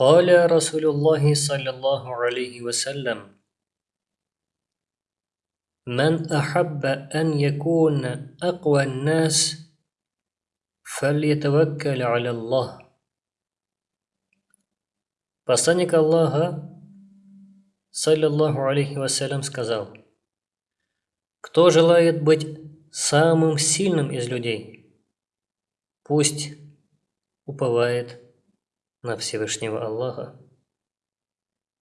قال رسول الله صلى الله عليه وسلم من أحب أن يكون أقوى الناس فليتوكل على الله Посланник Аллаха, саллиллаху алейхи вассалям, сказал, «Кто желает быть самым сильным из людей, пусть уповает на Всевышнего Аллаха».